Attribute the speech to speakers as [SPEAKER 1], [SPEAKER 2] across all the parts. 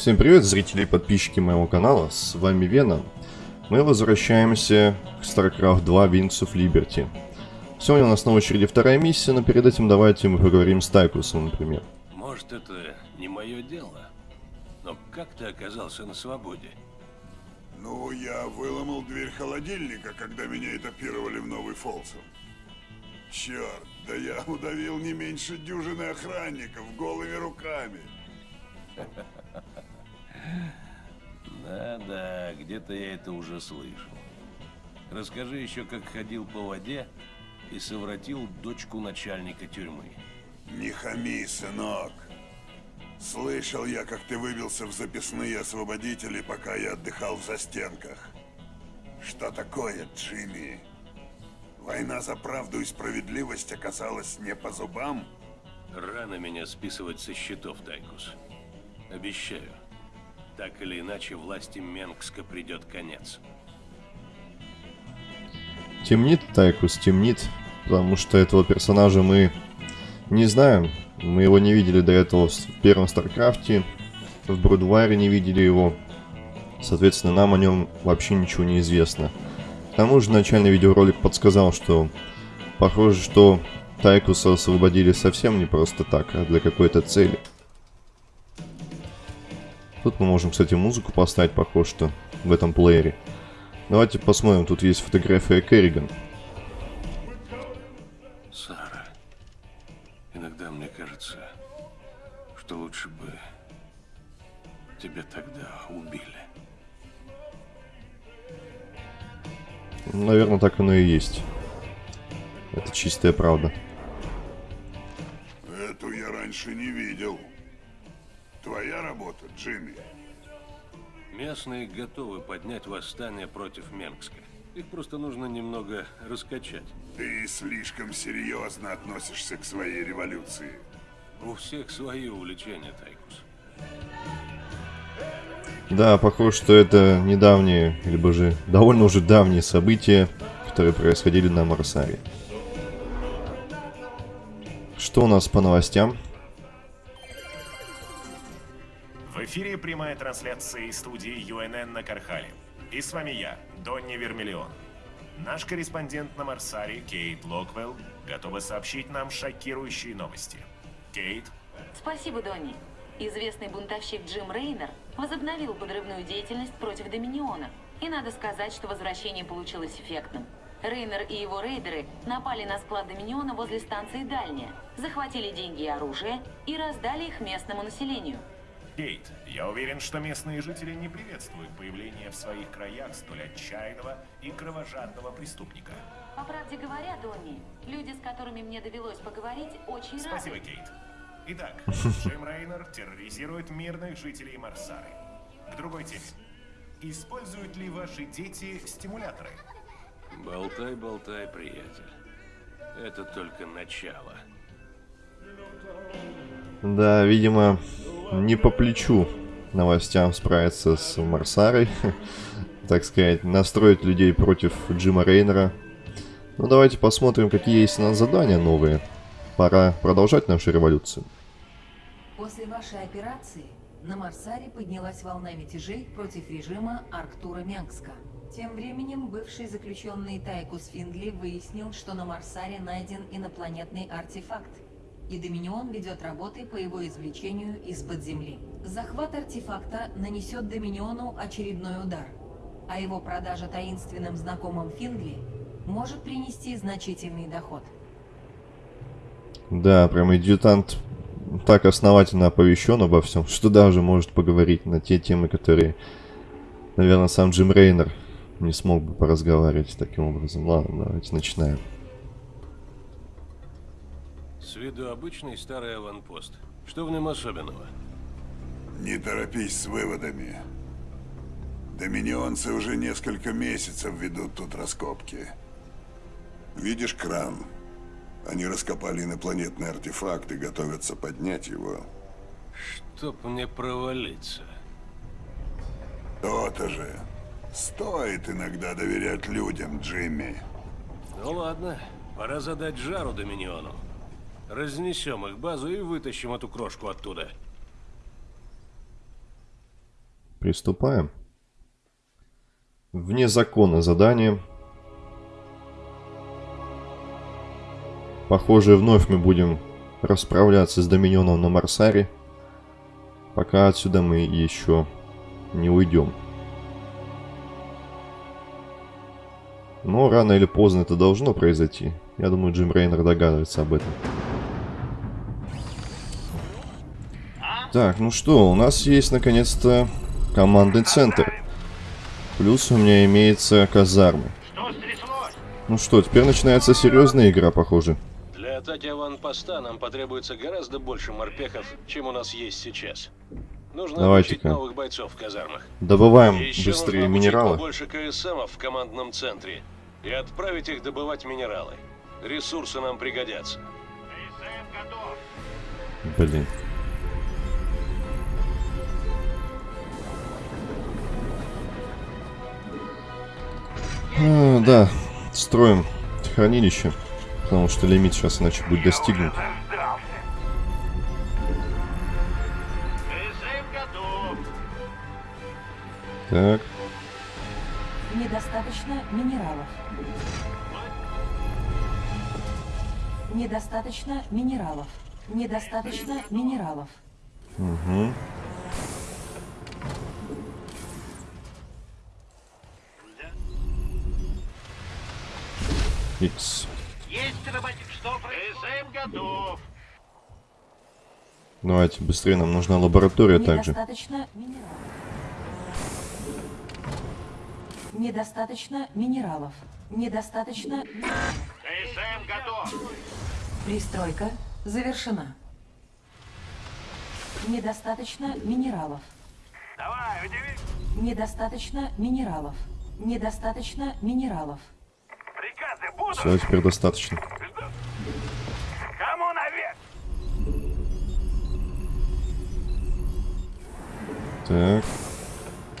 [SPEAKER 1] Всем привет, зрители и подписчики моего канала, с вами Вена. Мы возвращаемся к StarCraft 2 Wings of Liberty. Сегодня у нас на очереди вторая миссия, но перед этим давайте мы поговорим с Тайкусом, например.
[SPEAKER 2] Может, это не мое дело, но как ты оказался на свободе?
[SPEAKER 3] Ну, я выломал дверь холодильника, когда меня этапировали в Новый Фолсом. Черт, да я удавил не меньше дюжины охранников голыми руками.
[SPEAKER 2] Да-да, где-то я это уже слышал. Расскажи еще, как ходил по воде и совратил дочку начальника тюрьмы.
[SPEAKER 3] Не хами, сынок. Слышал я, как ты выбился в записные освободители, пока я отдыхал в застенках. Что такое, Джимми? Война за правду и справедливость оказалась не по зубам?
[SPEAKER 2] Рано меня списывать со счетов, Тайкус. Обещаю. Так или иначе, власти Менгска придет конец.
[SPEAKER 1] Темнит Тайкус, темнит, потому что этого персонажа мы не знаем. Мы его не видели до этого в первом StarCraft е, в Brood War е не видели его. Соответственно, нам о нем вообще ничего не известно. К тому же начальный видеоролик подсказал, что похоже, что Тайкуса освободили совсем не просто так, а для какой-то цели. Тут мы можем, кстати, музыку поставить, похоже, что в этом плеере. Давайте посмотрим, тут есть фотография Керриган.
[SPEAKER 2] Сара, иногда мне кажется, что лучше бы тебя тогда убили.
[SPEAKER 1] Наверное, так оно и есть. Это чистая правда.
[SPEAKER 3] Эту я раньше не видел. Твоя работа, Джимми.
[SPEAKER 2] Местные готовы поднять восстание против Менгска. Их просто нужно немного раскачать.
[SPEAKER 3] Ты слишком серьезно относишься к своей революции.
[SPEAKER 2] У всех свои увлечения, Тайкус.
[SPEAKER 1] Да, похоже, что это недавние, либо же довольно уже давние события, которые происходили на Марсаре. Что у нас по новостям?
[SPEAKER 4] Эфире прямая трансляция из студии ЮНН на Кархале. И с вами я, Донни Вермиллион. Наш корреспондент на Марсаре, Кейт Локвелл, готова сообщить нам шокирующие новости. Кейт,
[SPEAKER 5] Спасибо, Донни. Известный бунтовщик Джим Рейнер возобновил подрывную деятельность против Доминиона. И надо сказать, что возвращение получилось эффектным. Рейнер и его рейдеры напали на склад Доминиона возле станции Дальняя, захватили деньги и оружие и раздали их местному населению.
[SPEAKER 4] Кейт, я уверен, что местные жители не приветствуют появление в своих краях столь отчаянного и кровожадного преступника.
[SPEAKER 5] По правде говоря, Донни, люди, с которыми мне довелось поговорить, очень
[SPEAKER 4] Спасибо,
[SPEAKER 5] рады.
[SPEAKER 4] Кейт. Итак, Джим Рейнер терроризирует мирных жителей Марсары. К другой теме. Используют ли ваши дети стимуляторы?
[SPEAKER 2] Болтай, болтай, приятель. Это только начало.
[SPEAKER 1] Да, видимо, не по плечу новостям справиться с Марсарой. так сказать, настроить людей против Джима Рейнера. Ну, давайте посмотрим, какие есть у нас задания новые. Пора продолжать нашу революцию.
[SPEAKER 6] После вашей операции на Марсаре поднялась волна мятежей против режима Арктура Мянгска. Тем временем бывший заключенный Тайкус Финдли выяснил, что на Марсаре найден инопланетный артефакт, и Доминион ведет работы по его извлечению из-под земли. Захват артефакта нанесет Доминиону очередной удар, а его продажа таинственным знакомым Финдли может принести значительный доход.
[SPEAKER 1] Да, прям адъютант так основательно оповещен обо всем, что даже может поговорить на те темы, которые, наверное, сам Джим Рейнер не смог бы поразговаривать таким образом. Ладно, давайте начинаем.
[SPEAKER 2] С виду обычный старый аванпост. Что в нем особенного?
[SPEAKER 3] Не торопись с выводами. Доминионцы уже несколько месяцев ведут тут раскопки. Видишь кран? Они раскопали инопланетный артефакт и готовятся поднять его.
[SPEAKER 2] Чтоб мне провалиться.
[SPEAKER 3] То-то же. Стоит иногда доверять людям, Джимми.
[SPEAKER 2] Ну ладно, пора задать жару Доминиону. Разнесем их базу и вытащим эту крошку оттуда.
[SPEAKER 1] Приступаем. Вне закона задание. Похоже, вновь мы будем расправляться с Доминионом на Марсаре, пока отсюда мы еще не уйдем. Но рано или поздно это должно произойти. Я думаю, Джим Рейнер догадывается об этом. Так, ну что, у нас есть наконец-то командный центр. Плюс у меня имеется казармы. Ну что, теперь начинается серьезная игра, похоже.
[SPEAKER 2] Для атаки аванпоста нам потребуется гораздо больше морпехов, чем у нас есть сейчас. Нужно
[SPEAKER 1] Давайте-ка.
[SPEAKER 2] новых бойцов в казармах.
[SPEAKER 1] Добываем
[SPEAKER 2] Еще
[SPEAKER 1] быстрее
[SPEAKER 2] нужно
[SPEAKER 1] минералы.
[SPEAKER 2] побольше КСМов в командном центре и отправить их добывать минералы. Ресурсы нам пригодятся.
[SPEAKER 1] Блин. А, да, строим хранилище, потому что лимит сейчас иначе будет достигнут. Так,
[SPEAKER 6] Недостаточно минералов. Недостаточно минералов. Недостаточно минералов.
[SPEAKER 1] угу. Икс.
[SPEAKER 7] готов.
[SPEAKER 1] Давайте быстрее, нам нужна лаборатория также.
[SPEAKER 6] Недостаточно минералов. Недостаточно минералов. Недостаточно...
[SPEAKER 7] КСМ готов.
[SPEAKER 6] Пристройка завершена. Недостаточно минералов.
[SPEAKER 7] Давай, удиви.
[SPEAKER 6] Недостаточно минералов. Недостаточно минералов.
[SPEAKER 1] Все, теперь достаточно.
[SPEAKER 7] Кому наверх?
[SPEAKER 1] Так.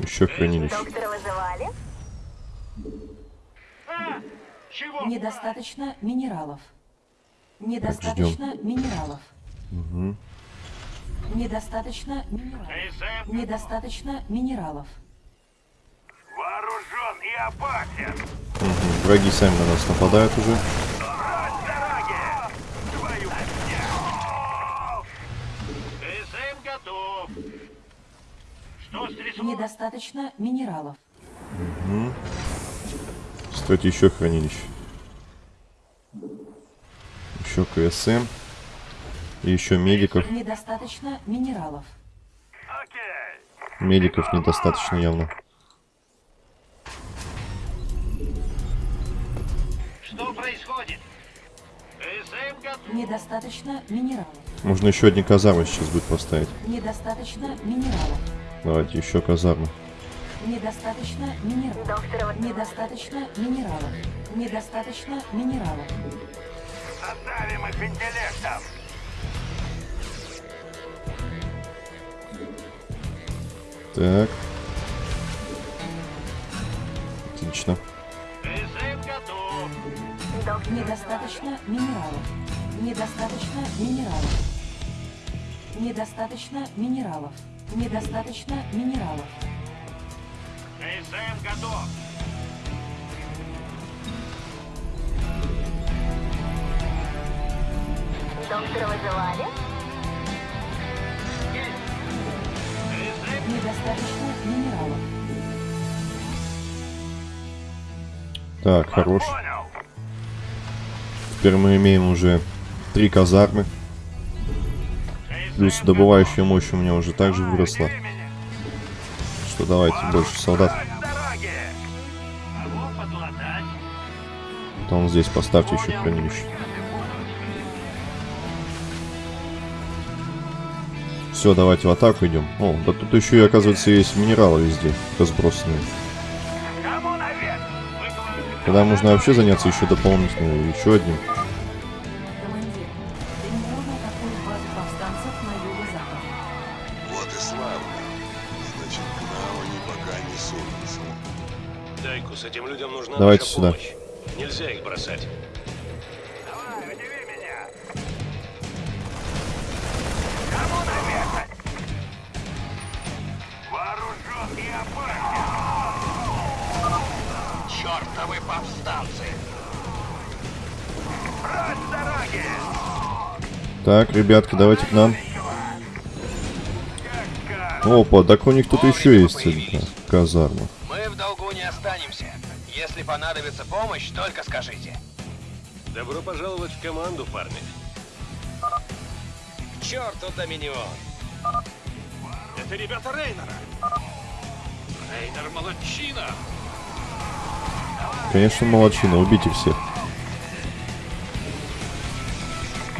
[SPEAKER 1] Еще хранилище.
[SPEAKER 8] Доктора вызывали?
[SPEAKER 7] А, чего?
[SPEAKER 6] Недостаточно минералов. Недостаточно минералов.
[SPEAKER 1] Угу.
[SPEAKER 6] Недостаточно минералов. Недостаточно минералов.
[SPEAKER 1] Угу. Враги сами на нас нападают уже.
[SPEAKER 6] Недостаточно минералов.
[SPEAKER 1] Кстати, еще хранилище. Еще КСМ. И еще медиков.
[SPEAKER 6] Недостаточно минералов.
[SPEAKER 1] Медиков недостаточно явно.
[SPEAKER 6] Недостаточно минералов.
[SPEAKER 1] Можно еще одни казармы сейчас будет поставить.
[SPEAKER 6] Недостаточно минералов.
[SPEAKER 1] Давайте еще казармы.
[SPEAKER 6] Недостаточно минералов. Недостаточно минералов. Недостаточно минералов.
[SPEAKER 7] Задавим их интеллектом.
[SPEAKER 1] Так. Отлично.
[SPEAKER 6] Недостаточно минералов. Недостаточно минералов. Недостаточно минералов. Недостаточно минералов.
[SPEAKER 7] КСМ готов.
[SPEAKER 8] Доктора вызывали?
[SPEAKER 6] Недостаточно минералов.
[SPEAKER 1] Так, хорош. Теперь мы имеем уже три казармы. Плюс добывающая мощь у меня уже также выросла. Что давайте больше солдат. Потом здесь поставьте еще хранилище. Все, давайте в атаку идем. О, да тут еще и, оказывается, есть минералы везде, разбросанные. Тогда можно вообще заняться еще дополнительно, еще одним.
[SPEAKER 2] Дайкус, этим людям нужна
[SPEAKER 1] Давайте сюда.
[SPEAKER 2] помощь. Нельзя их бросать.
[SPEAKER 7] Давай, удиви меня. Кому наверх? Вооружен Чертовы повстанцы! Прочь дороги!
[SPEAKER 1] Так, ребятки, давайте к нам. Опа, так у них тут еще есть одна казарма.
[SPEAKER 9] Мы в долгу не останемся. Если понадобится помощь, только скажите.
[SPEAKER 2] Добро пожаловать в команду, парни.
[SPEAKER 9] К черту Доминион!
[SPEAKER 7] Это ребята Рейнера! Рейнер молодчина!
[SPEAKER 1] Конечно, молодчина, убейте всех.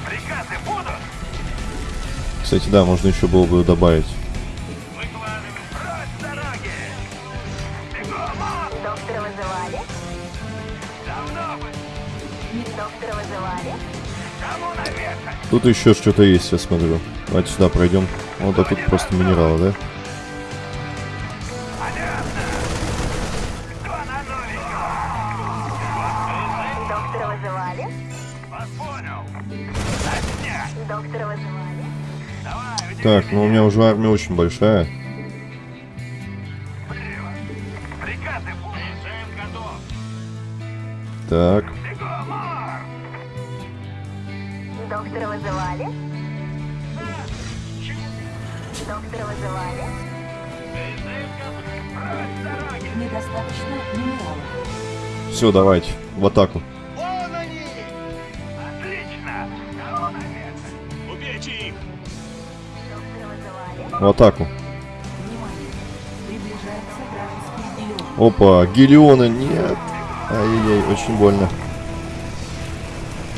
[SPEAKER 7] Приказы будут!
[SPEAKER 1] Кстати, да, можно еще было бы добавить. Тут еще что-то есть, я смотрю. Давайте сюда пройдем. Вот, а тут просто минералы, да? Так, ну у меня уже армия очень большая. Так,
[SPEAKER 8] Доктора вызывали? Доктора вызывали?
[SPEAKER 6] Недостаточно минералов.
[SPEAKER 1] все, давайте, в атаку.
[SPEAKER 7] Вон они! Отлично! Убейте их!
[SPEAKER 8] Доктора вызывали?
[SPEAKER 1] В атаку. Опа, Гелиона, нет. Ай-яй-яй, очень больно.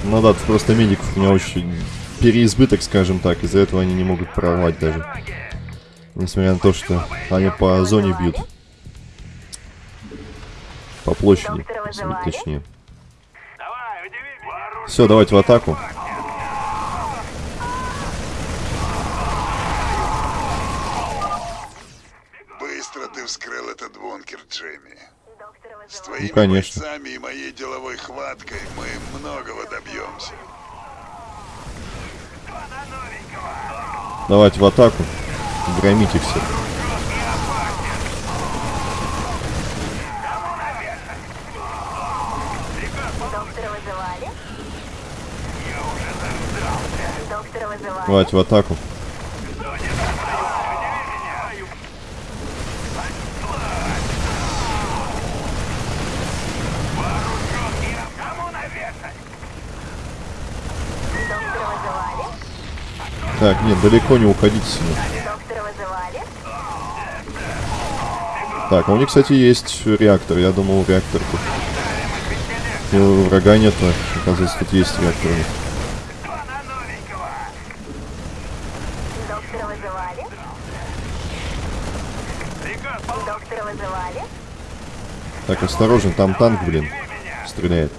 [SPEAKER 1] Ну да, тут просто медиков у меня очень переизбыток, скажем так. Из-за этого они не могут прорвать даже. Несмотря на то, что они по зоне бьют. По площади,
[SPEAKER 8] вызывали?
[SPEAKER 1] точнее. Все, давайте в атаку.
[SPEAKER 3] Быстро ты вскрыл этот бункер, Джейми. С
[SPEAKER 8] вызывали?
[SPEAKER 3] твоими
[SPEAKER 1] конечно. Давайте в атаку. Громите
[SPEAKER 8] вызывали?
[SPEAKER 1] Давайте в атаку. Так, нет, далеко не уходите
[SPEAKER 8] вызывали?
[SPEAKER 1] Так, а у них, кстати, есть реактор. Я думал, реактор тут. И у врага нет, но, оказывается, тут есть реактор у них. Так, осторожно, там танк, блин, стреляет.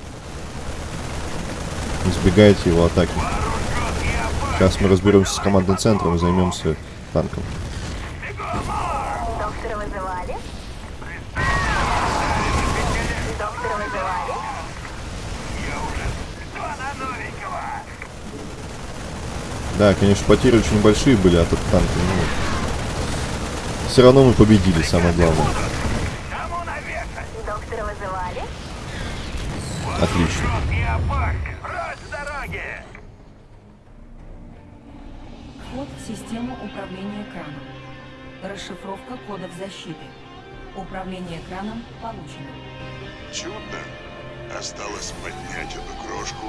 [SPEAKER 1] Избегайте его атаки. Сейчас мы разберемся с командным центром и займемся танком.
[SPEAKER 8] Доктора вызывали? Доктора вызывали?
[SPEAKER 1] Да, конечно, потери очень большие были от этого танка, но... Все равно мы победили, самое главное.
[SPEAKER 6] Систему управления экраном. Расшифровка кодов защиты. Управление экраном получено.
[SPEAKER 3] Чудно. Осталось поднять эту крошку,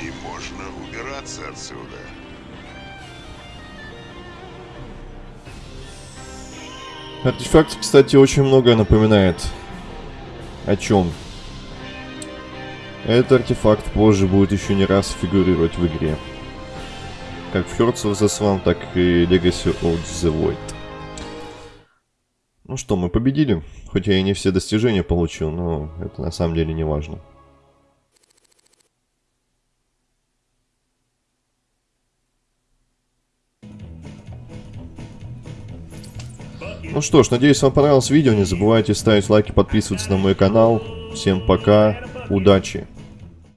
[SPEAKER 3] и можно убираться отсюда.
[SPEAKER 1] Артефакт, кстати, очень многое напоминает. О чем? Этот артефакт позже будет еще не раз фигурировать в игре. Как Hearts of the Swarm, так и Legacy of the Void. Ну что, мы победили. Хоть я не все достижения получил, но это на самом деле не важно. Ну что ж, надеюсь, вам понравилось видео. Не забывайте ставить лайки, подписываться на мой канал. Всем пока, удачи!